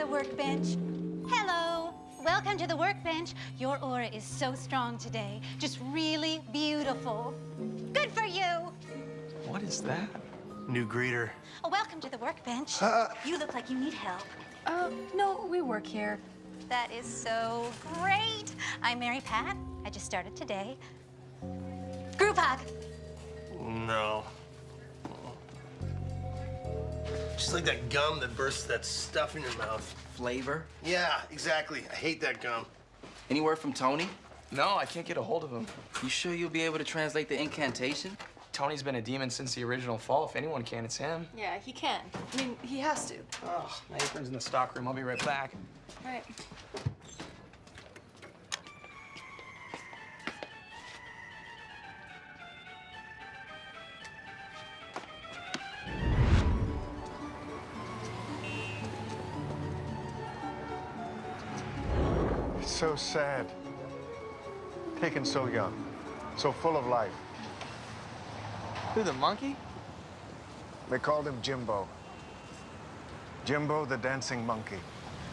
the workbench. Hello. Welcome to the workbench. Your aura is so strong today. Just really beautiful. Good for you. What is that? New greeter. Oh, welcome to the workbench. Uh, you look like you need help. Uh, no, we work here. That is so great. I'm Mary Pat. I just started today. Group hug. No. Just like that gum that bursts that stuff in your mouth. Flavor? Yeah, exactly. I hate that gum. Any word from Tony? No, I can't get a hold of him. You sure you'll be able to translate the incantation? Tony's been a demon since the original fall. If anyone can, it's him. Yeah, he can. I mean, he has to. Oh, my apron's in the stock room. I'll be right back. All right. So sad. Taken so young, so full of life. Who, the monkey? They called him Jimbo. Jimbo the dancing monkey.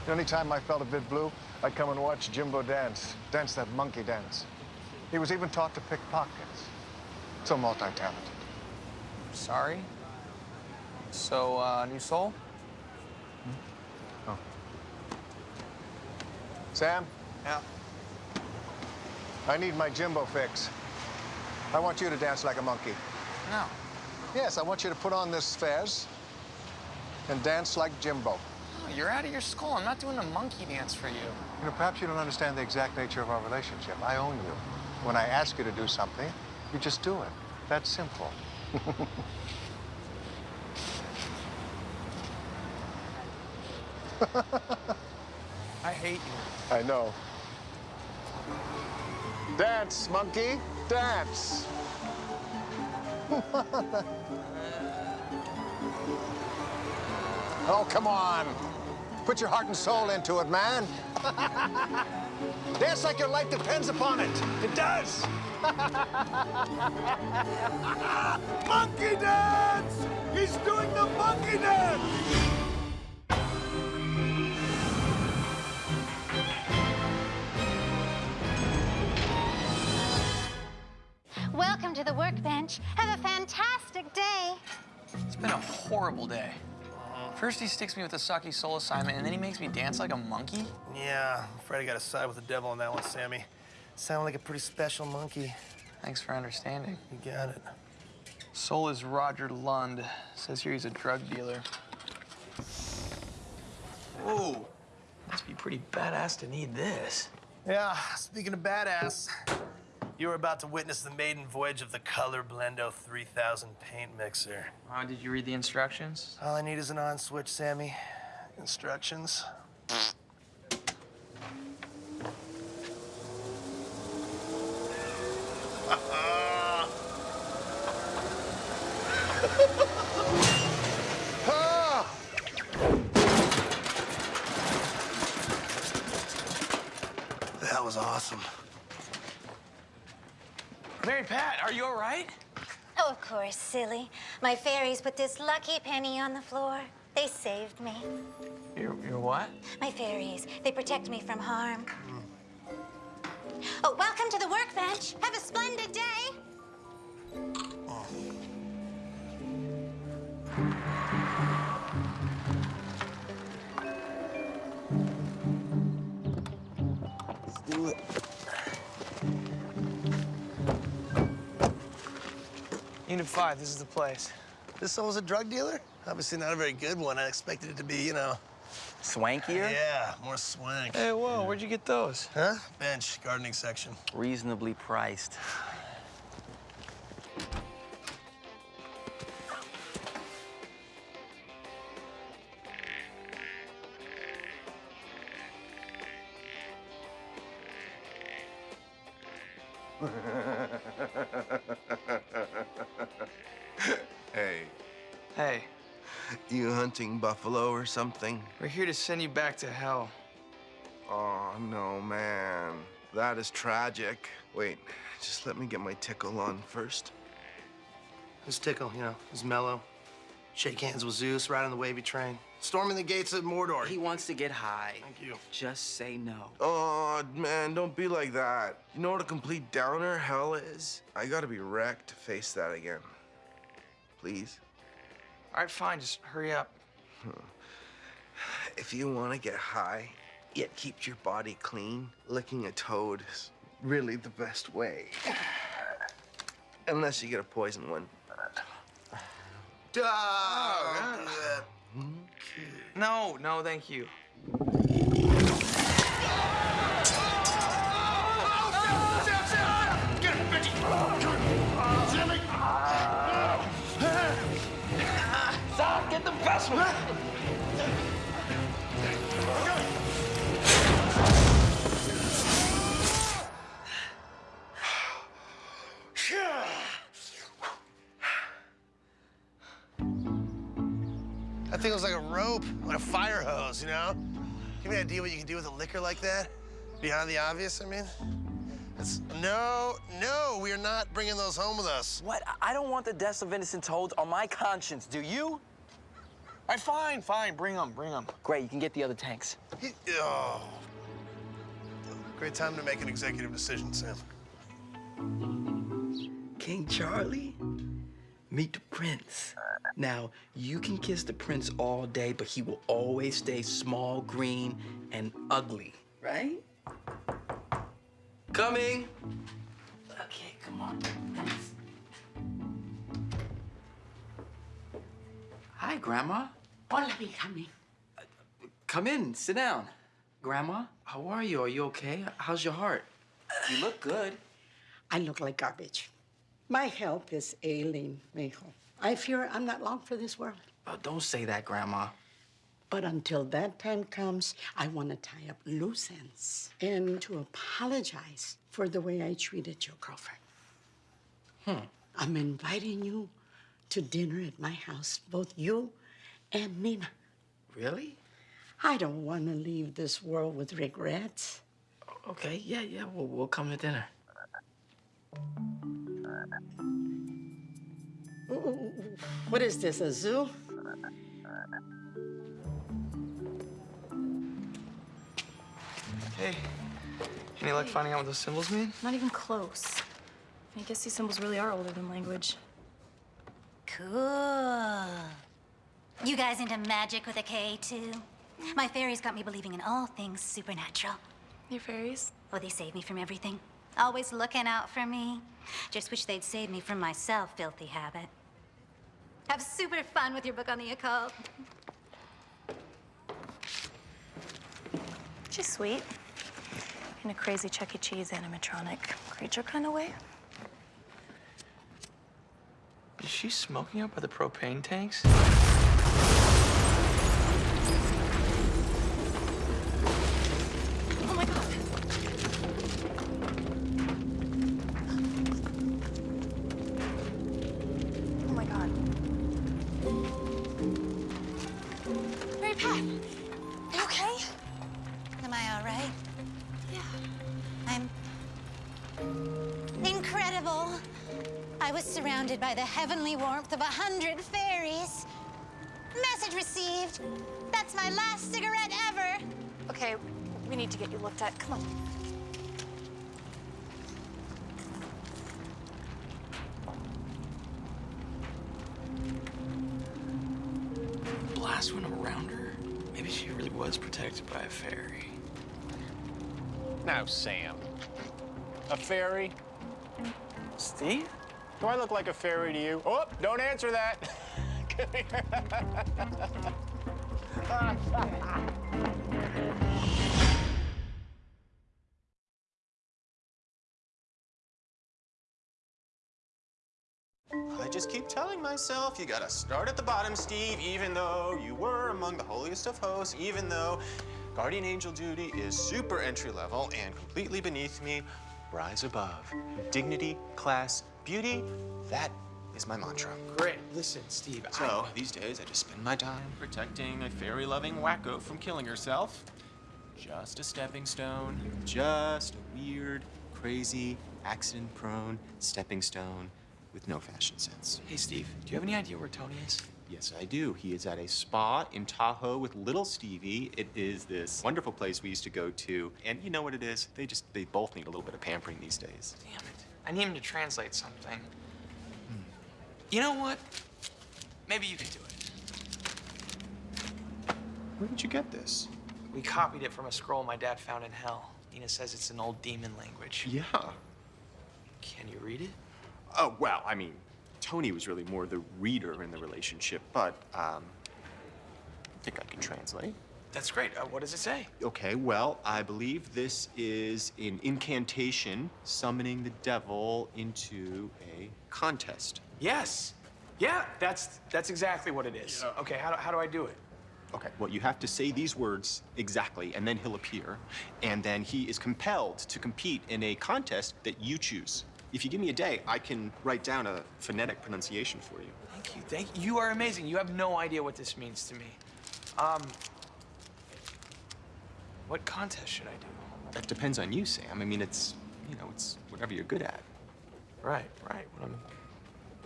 The only time I felt a bit blue, I'd come and watch Jimbo dance, dance that monkey dance. He was even taught to pick pockets. So multi-talented. Sorry. So, uh, new soul? Oh. Sam, Yeah. I need my Jimbo fix. I want you to dance like a monkey. No. Yes, I want you to put on this fez and dance like Jimbo. Oh, you're out of your skull. I'm not doing a monkey dance for you. You know, perhaps you don't understand the exact nature of our relationship. I own you. When I ask you to do something, you just do it. That's simple. I hate you. I know. Dance, monkey, dance. oh, come on. Put your heart and soul into it, man. dance like your life depends upon it. It does. monkey dance! He's doing the monkey dance! To the workbench. Have a fantastic day. It's been a horrible day. First he sticks me with a sucky soul assignment, and then he makes me dance like a monkey? Yeah, I'm afraid I gotta side with the devil on that one, Sammy. Sound like a pretty special monkey. Thanks for understanding. You got it. Soul is Roger Lund. Says here he's a drug dealer. Whoa. Must be pretty badass to need this. Yeah, speaking of badass, you are about to witness the maiden voyage of the Color Blendo 3000 paint mixer. Did you read the instructions? All I need is an on switch, Sammy. Instructions. Ah! That was awesome. Mary Pat, are you all right? Oh, of course, silly. My fairies put this lucky penny on the floor. They saved me. You're, you're what? My fairies, they protect me from harm. Oh, welcome to the workbench. Have a splendid day. Let's do it. Unit 5, this is the place. This soul's a drug dealer? Obviously not a very good one. I expected it to be, you know, Swankier? yeah, more swank. Hey, whoa, where'd you get those? Huh? Bench, gardening section. Reasonably priced. Hunting buffalo or something? we're here to send you back to hell. Oh, no, man. That is tragic. Wait, just let me get my tickle on first. Who's Tickle, you know, is mellow. Shake hands with Zeus, ride on the wavy train. Storming the gates of Mordor. He wants to get high. Thank you. Just say no. Oh, man, don't be like that. You know what a complete downer hell is? I gotta be wrecked to face that again. Please? All right, fine. Just hurry up. Hmm. If you want to get high, yet keep your body clean, licking a toad is really the best way. Unless you get a poison one. Duh. Oh, no, no, thank you. The best one! That thing was like a rope on a fire hose, you know? Give me an idea what you can do with a liquor like that? Beyond the obvious, I mean? It's, no, no, we are not bringing those home with us. What? I don't want the deaths of innocent told on my conscience, do you? All right, fine, fine. Bring them, bring them. Great, you can get the other tanks. He- oh. Great time to make an executive decision, Sam. King Charlie, meet the prince. Now, you can kiss the prince all day, but he will always stay small, green, and ugly, right? Coming. Okay, come on. Hi, Grandma. Hola, Benjamin. Come in, sit down. Grandma, how are you? Are you okay? How's your heart? You look good. I look like garbage. My health is ailing, mijo. I fear I'm not long for this world. Oh, don't say that, Grandma. But until that time comes, I want to tie up loose ends and to apologize for the way I treated your girlfriend. Hmm. I'm inviting you to dinner at my house, both you and Nina. Really? I don't want to leave this world with regrets. Okay, yeah, yeah, we'll, we'll come to dinner. Ooh, ooh, ooh. What is this, a zoo? Hey, any luck finding out what those symbols mean? Not even close. I guess these symbols really are older than language. Cool. You guys into magic with a K, too? My fairies got me believing in all things supernatural. Your fairies? Oh, they save me from everything. Always looking out for me. Just wish they'd save me from myself, filthy habit. Have super fun with your book on the occult. She's sweet. In a crazy Chuck E. Cheese animatronic creature kind of way. Is she smoking up by the propane tanks? The heavenly warmth of a hundred fairies. Message received. That's my last cigarette ever. Okay, we need to get you looked at. Come on. Blast went around her. Maybe she really was protected by a fairy. Now, Sam. A fairy? Steve? Do I look like a fairy to you? Oh, don't answer that. Come here. I just keep telling myself you gotta start at the bottom, Steve, even though you were among the holiest of hosts, even though guardian angel duty is super entry level and completely beneath me. Rise above. Dignity, class, beauty, that is my mantra. Great. Listen, Steve. So, these days, I just spend my time protecting a fairy loving wacko from killing herself. Just a stepping stone, just a weird, crazy, accident prone stepping stone with no fashion sense. Hey, Steve. Do you have any idea where Tony is? Yes, I do. He is at a spa in Tahoe with little Stevie. It is this wonderful place we used to go to. And you know what it is? They just, they both need a little bit of pampering these days. Damn it. I need him to translate something. You know what? Maybe you could do it. Where did you get this? We copied it from a scroll my dad found in hell. Nina says it's an old demon language. Yeah. Can you read it? Oh, well, I mean, Tony was really more the reader in the relationship, but um, I think I can translate. That's great. Uh, what does it say? Okay, well, I believe this is an incantation summoning the devil into a contest. Yes. Yeah, that's that's exactly what it is. Okay, how do, how do I do it? Okay, well, you have to say these words exactly, and then he'll appear, and then he is compelled to compete in a contest that you choose. If you give me a day, I can write down a phonetic pronunciation for you. Thank you. Thank you. You are amazing. You have no idea what this means to me. Um, what contest should I do? That depends on you, Sam. I mean, it's, you know, it's whatever you're good at. Right, right. What I'm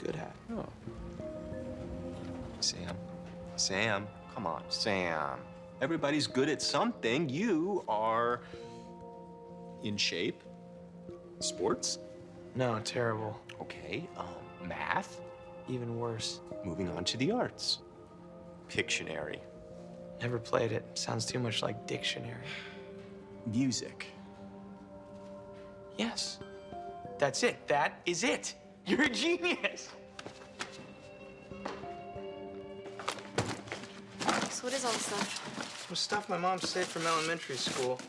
good at. Oh. Sam. Sam. Come on, Sam. Everybody's good at something. You are in shape. Sports. No, terrible. Okay. Um, math. Even worse. Moving on to the arts. Pictionary. Never played it. Sounds too much like dictionary. Music. Yes. That's it. That is it. You're a genius. So what is all this stuff? Some stuff my mom saved from elementary school.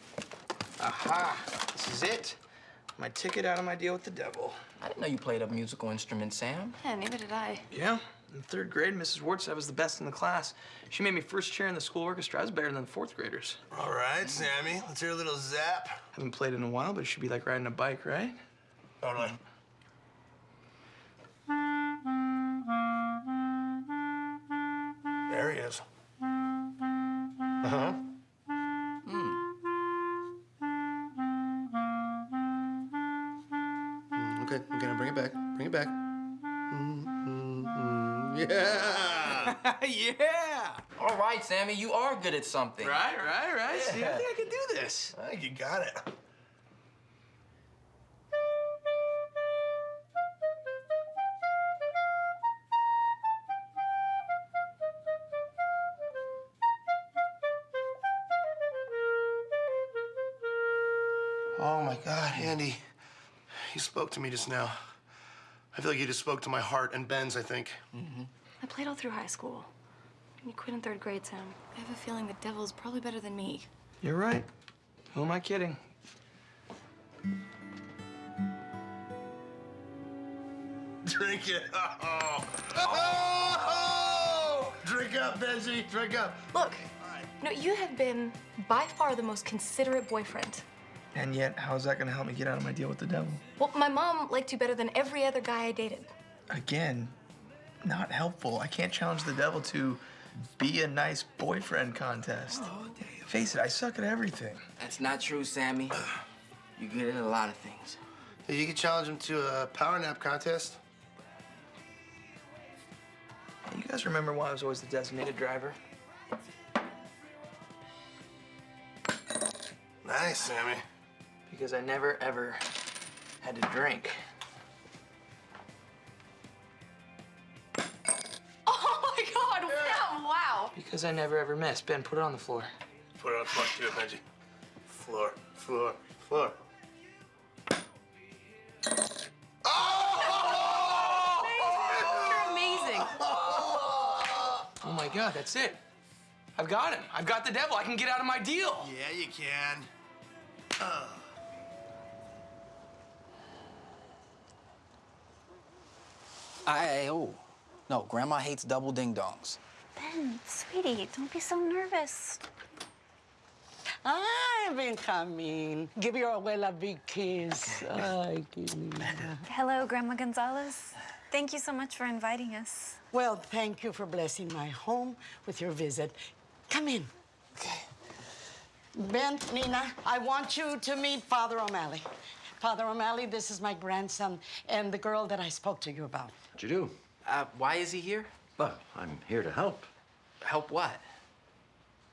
Aha. This is it. My ticket out of my deal with the devil. I didn't know you played a musical instrument, Sam. Yeah, neither did I. Yeah. In third grade, Mrs. I was the best in the class. She made me first chair in the school orchestra. I was better than the fourth graders. All right, Sammy, let's hear a little zap. Haven't played in a while, but it should be like riding a bike, right? Totally. There he is. Uh-huh. Right, Sammy, you are good at something. Right, right, right. See, I think I can do this. I think you got it. Oh my God, Andi. You spoke to me just now. I feel like you just spoke to my heart and Ben's, I think. Mm-hmm. I played all through high school. You quit in third grade, Sam. I have a feeling the devil's probably better than me. You're right. Who am I kidding? Drink it. Oh. Oh! Drink up, Benji. Drink up. Look, you know, you have been by far the most considerate boyfriend. And yet, how's that gonna help me get out of my deal with the devil? Well, my mom liked you better than every other guy I dated. Again, not helpful. I can't challenge the devil to be a nice boyfriend contest. Face it, I suck at everything. That's not true, Sammy. You're good at a lot of things. Hey, You could challenge him to a power nap contest. You guys remember why I was always the designated driver? Nice, Sammy. Because I never, ever had to drink. Wow! Because I never, ever missed. Ben, put it on the floor. Put it on the floor. Do it, Benji. Floor, floor, floor. Oh my God, that's it. I've got him. I've got the devil. I can get out of my deal. Yeah, you can. I, oh, no, Grandma hates double ding dongs. Ben, sweetie, don't be so nervous. Hi, Benjamin. Give your abuela a big kiss. Ay, qué linda. Hello, Grandma Gonzalez. Thank you so much for inviting us. Well, thank you for blessing my home with your visit. Come in. Okay. Ben, Nina, I want you to meet Father O'Malley. Father O'Malley, this is my grandson and the girl that I spoke to you about. What you do? Uh, why is he here? Well, I'm here to help. Help what?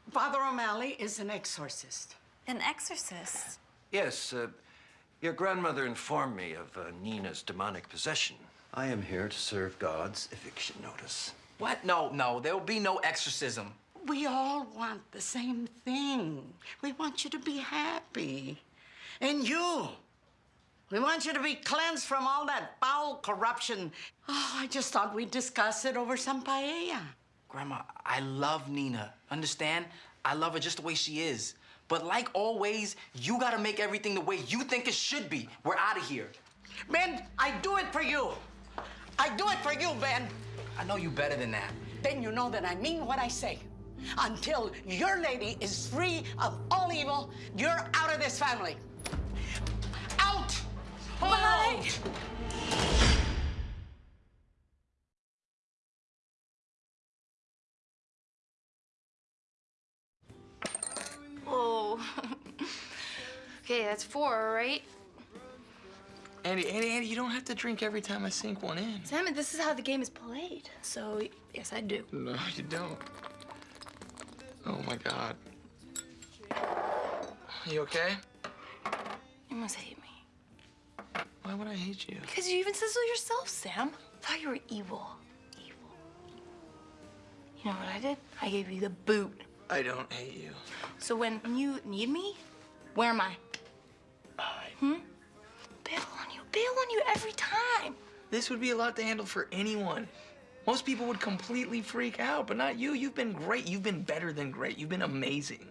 Father O'Malley is an exorcist. An exorcist. Yes, uh, your grandmother informed me of uh, Nina's demonic possession. I am here to serve God's eviction notice. What? No, no, there will be no exorcism. We all want the same thing. We want you to be happy. And you, we want you to be cleansed from all that foul corruption. Oh, I just thought we'd discuss it over some paella. Grandma, I love Nina. Understand? I love her just the way she is. But like always, you gotta make everything the way you think it should be. We're out of here. Ben, I do it for you. I do it for you, Ben. I know you better than that. Then you know that I mean what I say. Until your lady is free of all evil, you're out of this family. Out! Oh. Whoa. okay, that's four, right? Andi, Andi, Andi, you don't have to drink every time I sink one in. Sam, this is how the game is played. So, yes, I do. No, you don't. Oh my God. You okay? You must hate me. Why would I hate you? Because you even said so yourself, Sam. I thought you were evil. Evil. You know what I did? I gave you the boot. I don't hate you. So when you need me, where am I? Hmm? Bail on you. Bail on you every time. This would be a lot to handle for anyone. Most people would completely freak out, but not you. You've been great. You've been better than great. You've been amazing.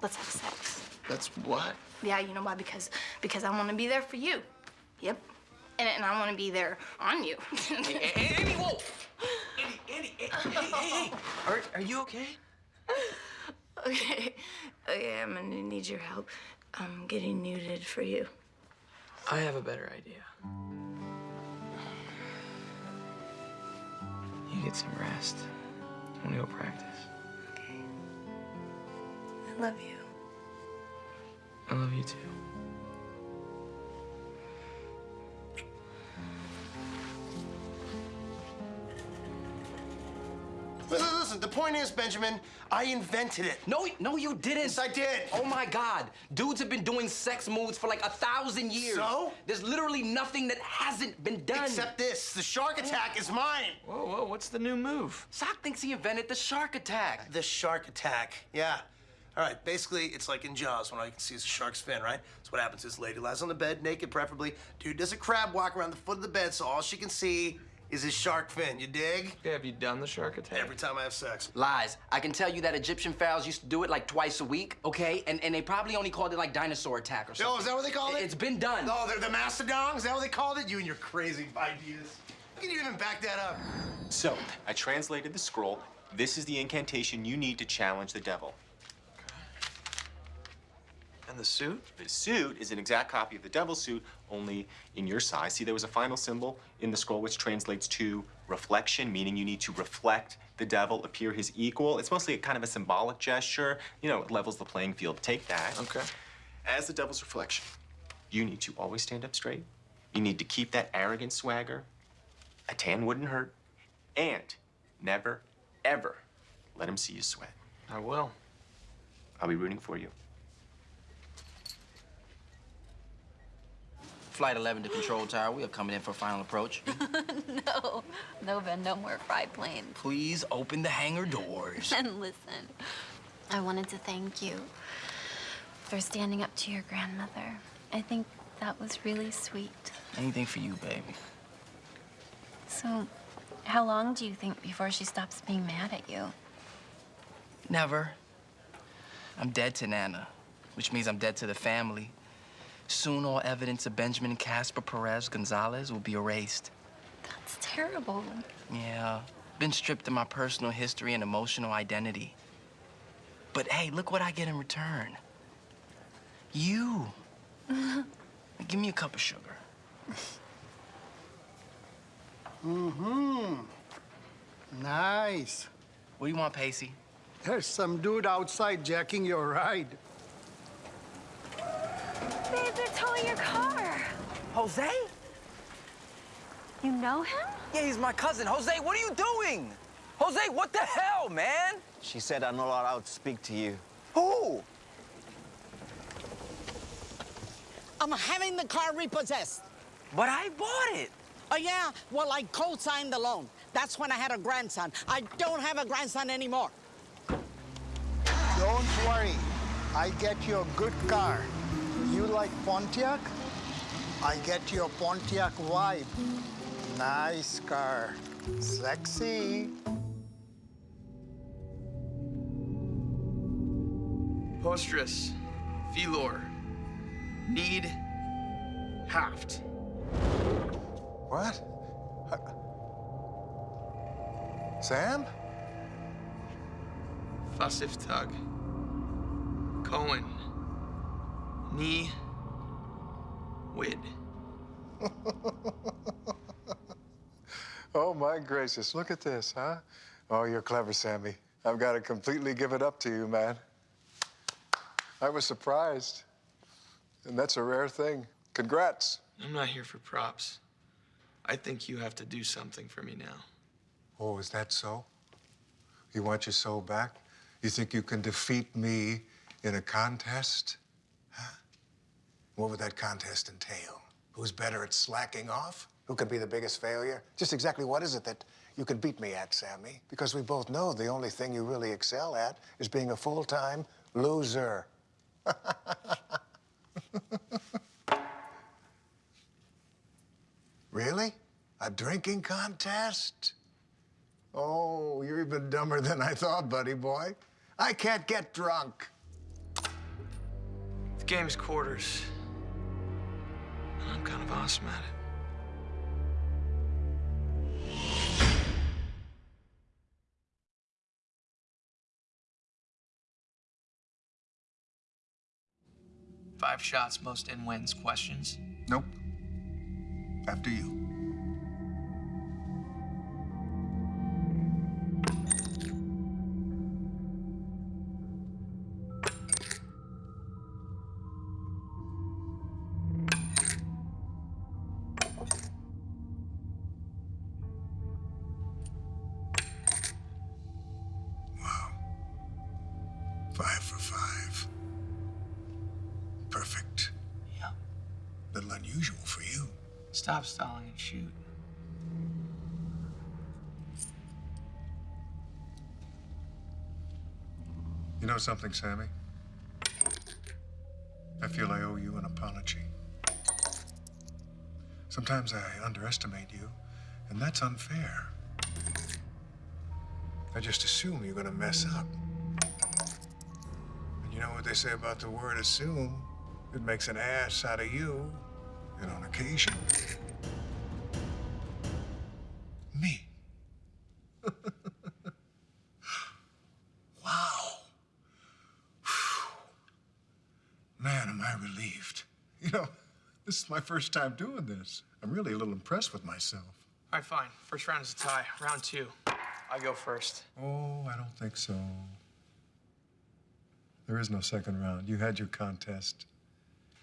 Let's have a sex. That's what? Yeah, you know why? Because because I want to be there for you. Yep. And, and I want to be there on you. Andi, whoa! Andi, Andi, hey, hey, hey, hey. Are, are you okay? okay. Okay, I'm gonna need your help. I'm getting nuded for you. I have a better idea. You get some rest. I'm gonna go practice. Okay. I love you. I love you too. Listen, listen, the point is, Benjamin, I invented it. No, no, you didn't. Yes, I did. Oh my God. Dudes have been doing sex moves for like a thousand years. So? There's literally nothing that hasn't been done. Except this. The shark attack is mine. Whoa, whoa, what's the new move? Sock thinks he invented the shark attack. The shark attack. Yeah. All right, basically, it's like in Jaws when all you can see is a shark's fin, right? So what happens is lady lies on the bed, naked preferably. Dude does a crab walk around the foot of the bed, so all she can see is his shark fin. You dig? Yeah, have you done the shark attack? Every time I have sex. Lies. I can tell you that Egyptian pharaohs used to do it like twice a week, okay? And and they probably only called it like dinosaur attack or something. Oh, is that what they called it? It's been done. Oh, they're the mastodon? Is that what they called it? You and your crazy ideas. How can you even back that up? So, I translated the scroll. This is the incantation you need to challenge the devil. And the suit? The suit is an exact copy of the devil's suit, only in your size. See, there was a final symbol in the scroll which translates to reflection, meaning you need to reflect the devil, appear his equal. It's mostly a kind of a symbolic gesture. You know, it levels the playing field. Take that. Okay. As the devil's reflection, you need to always stand up straight. You need to keep that arrogant swagger. A tan wouldn't hurt. And never, ever let him see you sweat. I will. I'll be rooting for you. Flight 11 to Control Tower. We are coming in for final approach. no, no, Ben, no more fried planes. Please open the hangar doors. And listen, I wanted to thank you for standing up to your grandmother. I think that was really sweet. Anything for you, baby. So, how long do you think before she stops being mad at you? Never. I'm dead to Nana, which means I'm dead to the family. Soon, all evidence of Benjamin Casper Perez Gonzalez will be erased. That's terrible. Yeah, been stripped of my personal history and emotional identity. But hey, look what I get in return. You. Give me a cup of sugar. Mm-hmm. Nice. What do you want, Pacey? There's some dude outside jacking your ride. Babe, they're towing your car. Jose? You know him? Yeah, he's my cousin. Jose, what are you doing? Jose, what the hell, man? She said I'm not allowed to speak to you. Who? I'm having the car repossessed. But I bought it. Oh, yeah? Well, I co-signed the loan. That's when I had a grandson. I don't have a grandson anymore. Don't worry. I get you a good car. You like Pontiac? I get your Pontiac vibe. Nice car. Sexy. Postress, Velor, need, haft. What? Uh, Sam? Fussif Tug, Cohen, Knee, Wid. Oh, my gracious. Look at this, huh? Oh, you're clever, Sammy. I've got to completely give it up to you, man. I was surprised. And that's a rare thing. Congrats. I'm not here for props. I think you have to do something for me now. Oh, is that so? You want your soul back? You think you can defeat me in a contest? What would that contest entail? Who's better at slacking off? Who could be the biggest failure? Just exactly what is it that you could beat me at, Sammy? Because we both know the only thing you really excel at is being a full-time loser. really? A drinking contest? Oh, you're even dumber than I thought, buddy boy. I can't get drunk. The game's quarters. I'm kind of awesome at it. Five shots, most in wins. Questions? Nope. After you. Something, Sammy? I feel I owe you an apology. Sometimes I underestimate you, and that's unfair. I just assume you're gonna mess up. And you know what they say about the word assume? It makes an ass out of you, and on occasion, my first time doing this. I'm really a little impressed with myself. All right, fine. First round is a tie. Round two. I go first. Oh, I don't think so. There is no second round. You had your contest.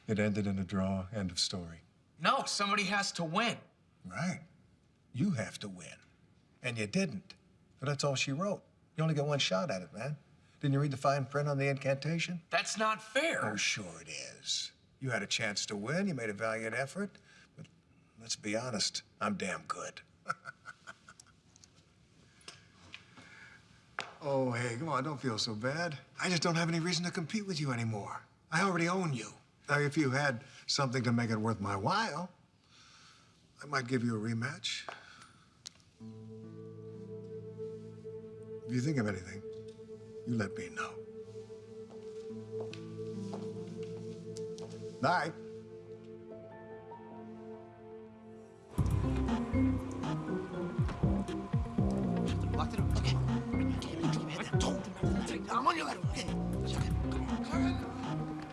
It ended in a draw. End of story. No, somebody has to win. Right. You have to win. And you didn't. But that's all she wrote. You only got one shot at it, man. Didn't you read the fine print on the incantation? That's not fair. Oh, sure it is. You had a chance to win. You made a valiant effort. But let's be honest, I'm damn good. oh, hey, come on, don't feel so bad. I just don't have any reason to compete with you anymore. I already own you. Now, if you had something to make it worth my while, I might give you a rematch. If you think of anything, you let me know. Night. Locked it up. Okay. I'm on your left. Okay.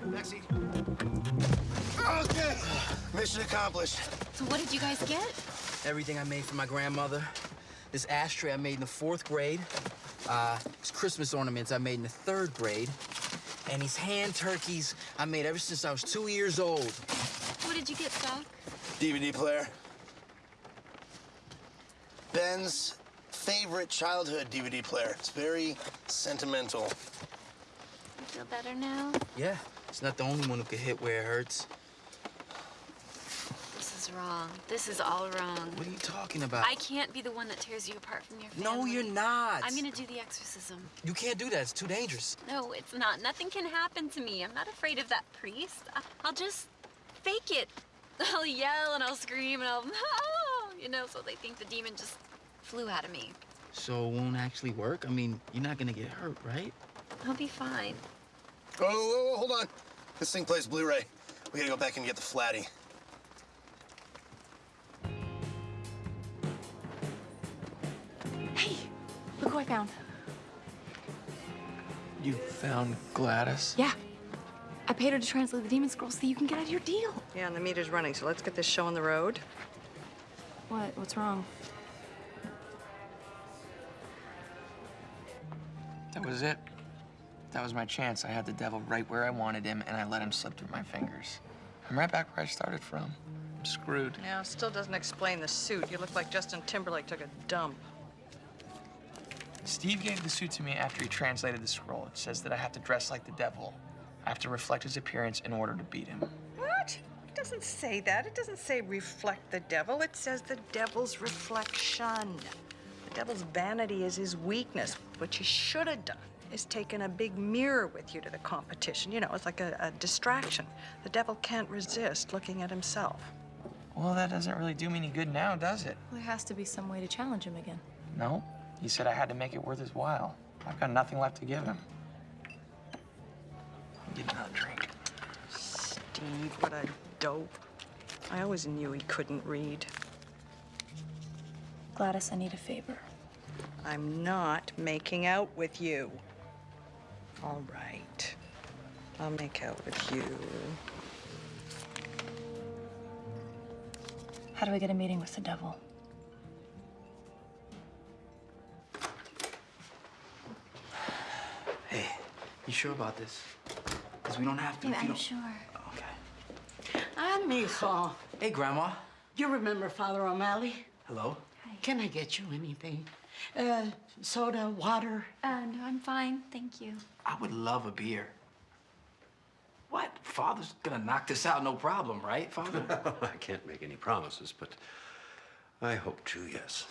Backseat. Okay. Mission accomplished. So what did you guys get? Everything I made for my grandmother. This ashtray I made in the fourth grade. Uh, these Christmas ornaments I made in the third grade. And these hand turkeys I made ever since I was two years old. What did you get, Doc? DVD player. Ben's favorite childhood DVD player. It's very sentimental. You feel better now? Yeah, it's not the only one who can hit where it hurts. This is wrong. This is all wrong. What are you talking about? I can't be the one that tears you apart from your family. No, you're not. I'm gonna do the exorcism. You can't do that. It's too dangerous. No, it's not. Nothing can happen to me. I'm not afraid of that priest. I- I'll just fake it. I'll yell and I'll scream and I'll, oh, you know, so they think the demon just flew out of me. So it won't actually work? I mean, you're not gonna get hurt, right? I'll be fine. Oh, whoa, whoa, hold on. This thing plays Blu-ray. We gotta go back and get the flatty. Look who I found. You found Gladys? Yeah. I paid her to translate the demon scroll so you can get out of your deal. Yeah, and the meter's running, so let's get this show on the road. What? What's wrong? That was it. That was my chance. I had the devil right where I wanted him, and I let him slip through my fingers. I'm right back where I started from. I'm screwed. Yeah, still doesn't explain the suit. You look like Justin Timberlake took a dump. Steve gave the suit to me after he translated the scroll. It says that I have to dress like the devil. I have to reflect his appearance in order to beat him. What? It doesn't say that. It doesn't say reflect the devil. It says the devil's reflection. The devil's vanity is his weakness. What you should have done is taken a big mirror with you to the competition. You know, it's like a, a distraction. The devil can't resist looking at himself. Well, that doesn't really do me any good now, does it? Well, There has to be some way to challenge him again. No. He said I had to make it worth his while. I've got nothing left to give him. Get another drink. Steve, what a dope. I always knew he couldn't read. Gladys, I need a favor. I'm not making out with you. All right. I'll make out with you. How do I get a meeting with the devil? You sure about this? Because we don't have to. Babe, if you I'm don't... sure. Ah, mijo. Hey, Grandma. You remember Father O'Malley? Hello? Hi. Can I get you anything? Uh, soda, water? Uh, no, I'm fine. Thank you. I would love a beer. What? Father's gonna knock this out, no problem, right, Father? I can't make any promises, but I hope to, yes.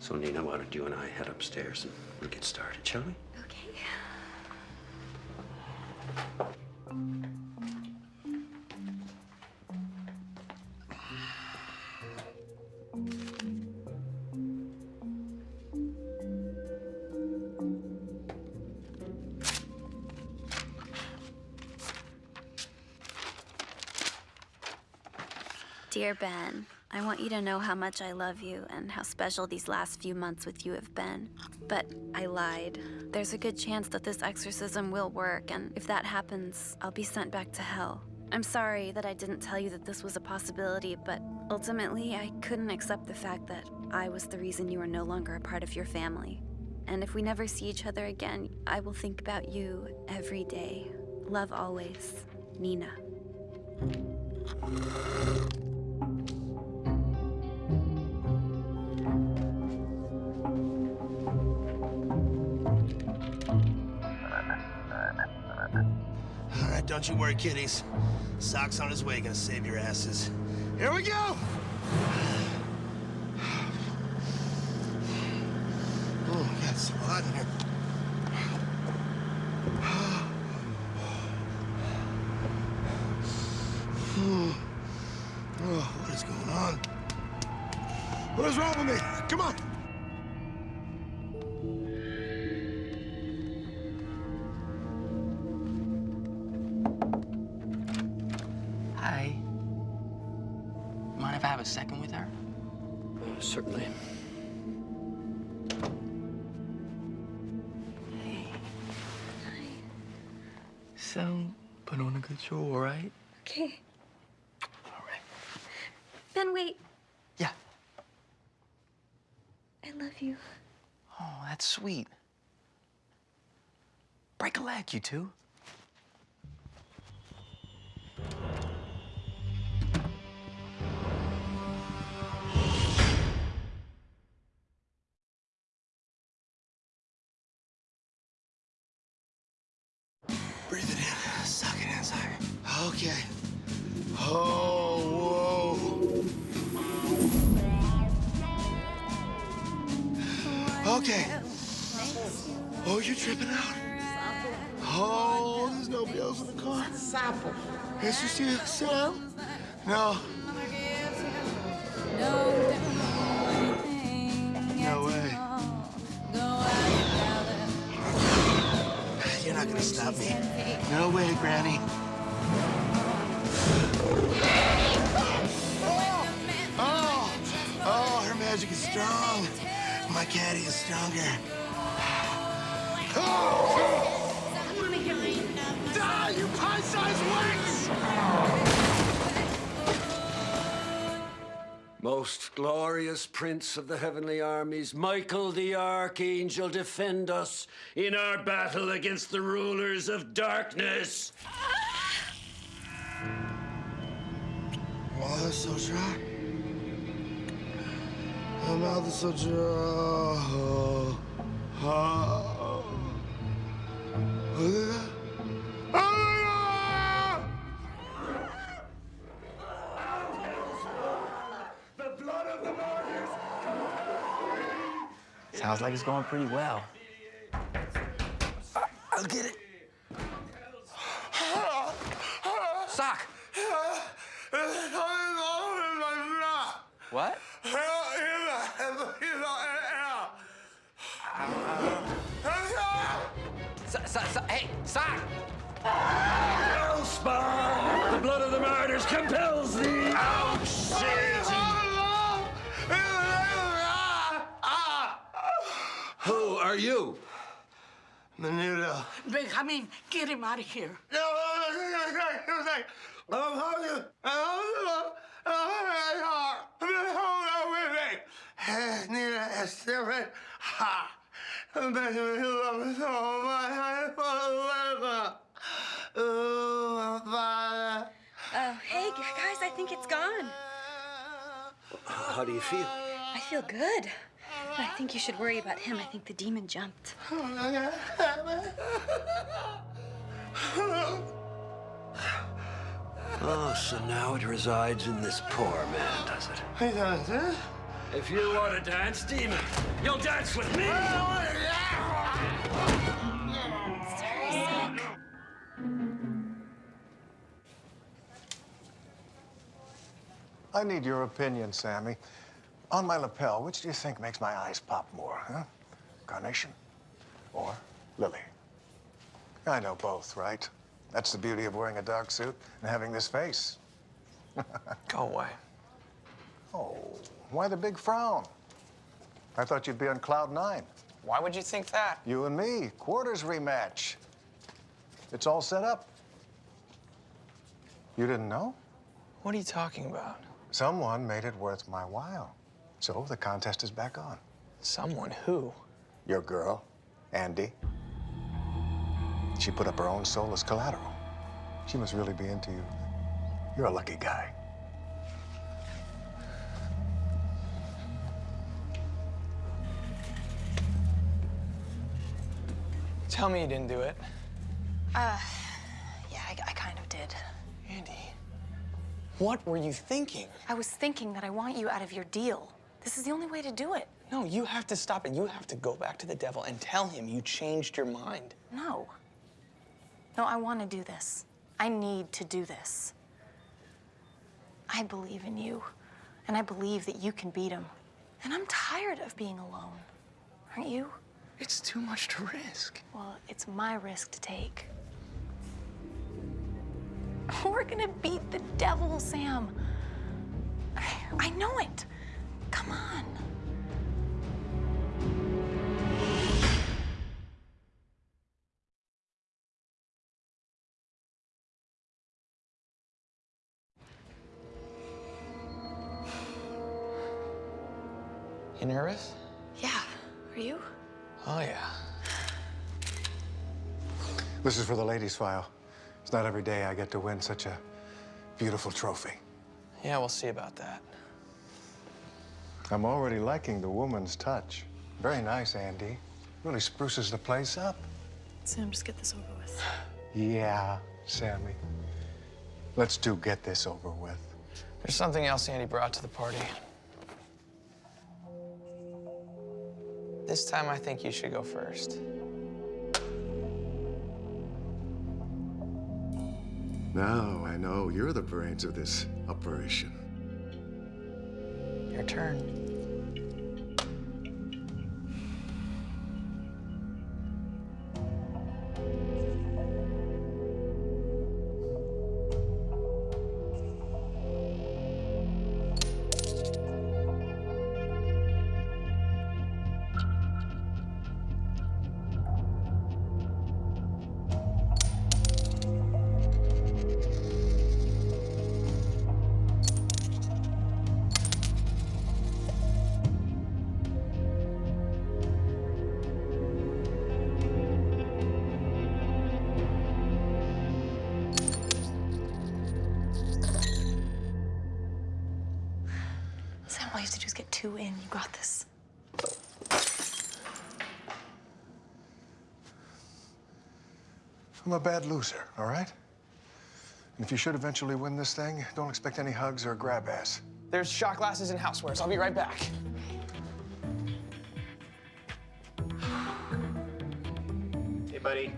So, Nina, why don't you and I head upstairs and we'll get started, shall we? Okay. Dear Ben, I want you to know how much I love you and how special these last few months with you have been. But I lied. There's a good chance that this exorcism will work, and if that happens, I'll be sent back to hell. I'm sorry that I didn't tell you that this was a possibility, but ultimately, I couldn't accept the fact that I was the reason you were no longer a part of your family. And if we never see each other again, I will think about you every day. Love always, Nina. Don't you worry, kiddies. Sock's on his way, gonna save your asses. Here we go! Wait. Yeah. I love you. Oh, that's sweet. Break a leg, you two. Prince of the heavenly armies, Michael the Archangel, defend us in our battle against the rulers of darkness. Oh, that's so dry. My mouth Sounds like it's going pretty well. I'll get it. Sock! What? So, so, so, hey, Sock! Hellspawn! The blood of the martyrs compels thee! Ouch! Are you? Menudo. Benjamin, get him out of here. No, he was like, I'm hungry. I'm Nina is different. Ha! Benjamin, you love me so much. I forever. Ooh, Father. Oh, hey, guys, I think it's gone. How do you feel? I feel good. But I think you should worry about him. I think the demon jumped. Oh, so now it resides in this poor man, does it? He does it. If you want to dance, demon, you'll dance with me! I need your opinion, Sammy. On my lapel, which do you think makes my eyes pop more, huh? Carnation or lily? I know both, right? That's the beauty of wearing a dark suit and having this face. Go away. Oh, why the big frown? I thought you'd be on cloud nine. Why would you think that? You and me, quarters rematch. It's all set up. You didn't know? What are you talking about? Someone made it worth my while. So the contest is back on. Someone who? Your girl, Andi. She put up her own soul as collateral. She must really be into you. You're a lucky guy. Tell me you didn't do it. Uh, yeah, I, I kind of did. Andi, what were you thinking? I was thinking that I want you out of your deal. This is the only way to do it. No, you have to stop it. You have to go back to the devil and tell him you changed your mind. No. No, I want to do this. I need to do this. I believe in you, and I believe that you can beat him. And I'm tired of being alone. Aren't you? It's too much to risk. Well, it's my risk to take. We're gonna beat the devil, Sam. I, I know it. Come on. You nervous? Yeah. Are you? Oh, yeah. This is for the ladies' file. It's not every day I get to win such a beautiful trophy. Yeah, we'll see about that. I'm already liking the woman's touch. Very nice, Andi. Really spruces the place up. Sam, just get this over with. Yeah, Sammy. Let's do get this over with. There's something else Andi brought to the party. This time, I think you should go first. Now I know you're the brains of this operation. Your a bad loser, all right? And if you should eventually win this thing, don't expect any hugs or grab ass. There's shot glasses and housewares. I'll be right back. Hey, buddy.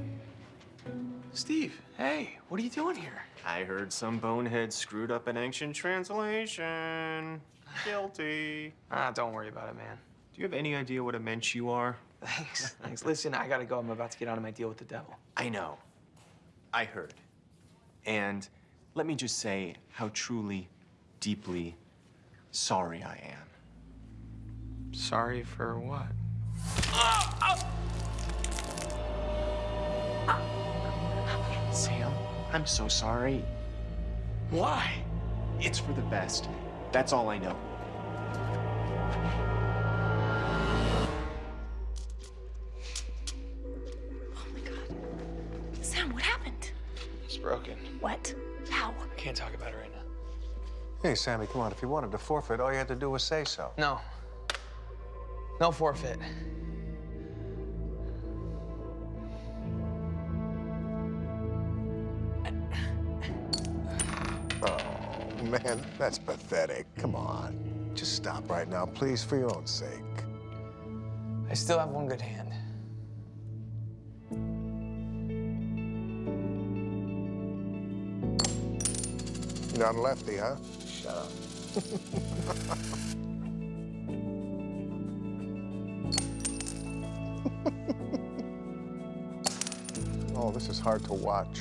Steve, hey, what are you doing here? I heard some bonehead screwed up an ancient translation. Guilty. Ah, don't worry about it, man. Do you have any idea what a mensch you are? Thanks, thanks. Listen, I gotta go. I'm about to get out of my deal with the devil. I know. I heard. And let me just say how truly, deeply sorry I am. Sorry for what? Sam, I'm so sorry. Why? It's for the best. That's all I know. Hey, Sammy, come on. If you wanted to forfeit, all you had to do was say so. No. No forfeit. Oh, man, that's pathetic. Come on. Just stop right now, please, for your own sake. I still have one good hand. Not a lefty, huh? Shut up. oh, this is hard to watch.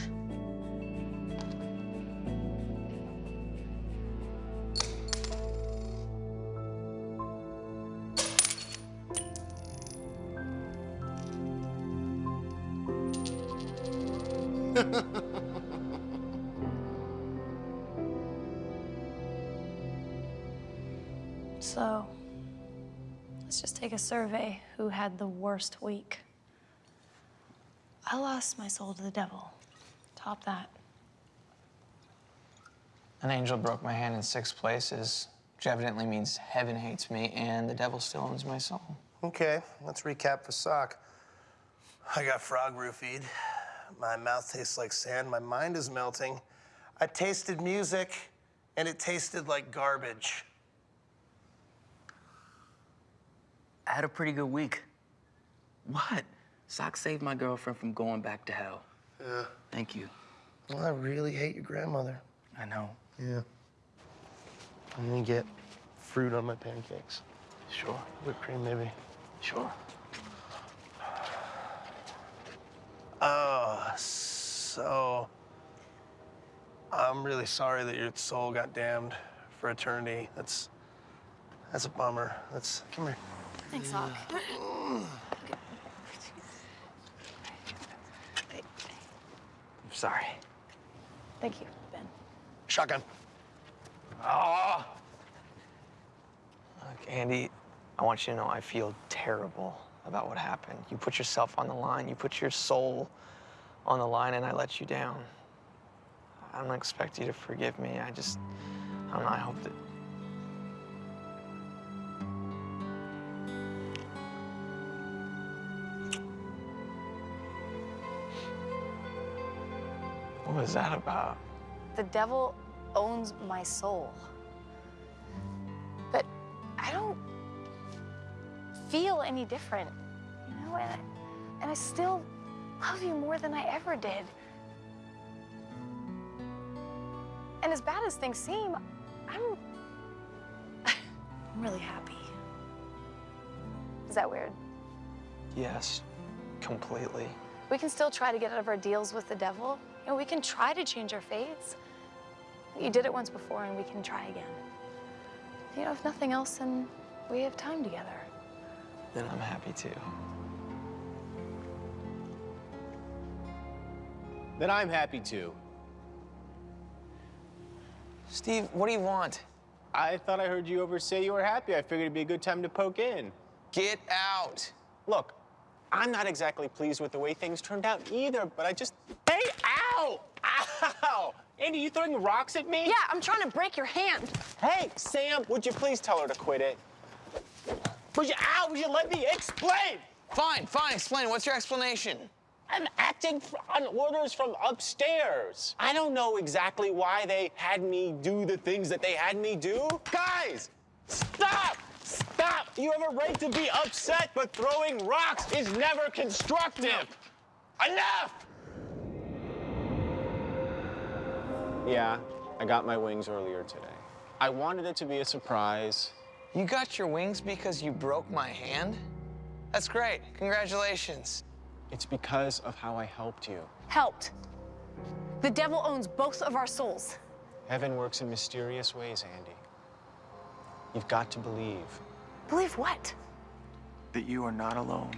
Survey. Who had the worst week? I lost my soul to the devil. Top that. An angel broke my hand in six places, which evidently means heaven hates me and the devil still owns my soul. Okay, let's recap for sock. I got frog roofied. My mouth tastes like sand. My mind is melting. I tasted music, and it tasted like garbage. I had a pretty good week. What? Sock saved my girlfriend from going back to hell. Yeah. Thank you. Well, I really hate your grandmother. I know. Yeah. I'm gonna get fruit on my pancakes. Sure. Whipped cream, maybe. Sure. Oh, so I'm really sorry that your soul got damned for eternity. That's that's a bummer. That's come here. Thanks, Hawk. I'm sorry. Thank you, Ben. Shotgun. Oh! Look, Andi, I want you to know I feel terrible about what happened. You put yourself on the line, you put your soul on the line, and I let you down. I don't expect you to forgive me. I just, I don't know, I hope that. What was that about? the devil owns my soul. But I don't feel any different, you know? And I, and I still love you more than I ever did. And as bad as things seem, I'm, I'm really happy. Is that weird? Yes, completely. We can still try to get out of our deals with the devil. You know, we can try to change our fates. You did it once before, and we can try again. You know, if nothing else, then we have time together. Then I'm happy too. Then I'm happy too. Steve, what do you want? I thought I heard you over say you were happy. I figured it'd be a good time to poke in. Get out. Look, I'm not exactly pleased with the way things turned out either, but I just. Hey, ow! Ow! Andi, you throwing rocks at me? Yeah, I'm trying to break your hand. Hey, Sam, would you please tell her to quit it? Would you, ow, would you let me explain? Fine, fine, explain. What's your explanation? I'm acting on orders from upstairs. I don't know exactly why they had me do the things that they had me do. Guys, stop! Stop! You have a right to be upset, but throwing rocks is never constructive. Enough! Yeah, I got my wings earlier today. I wanted it to be a surprise. You got your wings because you broke my hand? That's great. Congratulations. It's because of how I helped you. Helped. The devil owns both of our souls. Heaven works in mysterious ways, Andi. You've got to believe. Believe what? That you are not alone.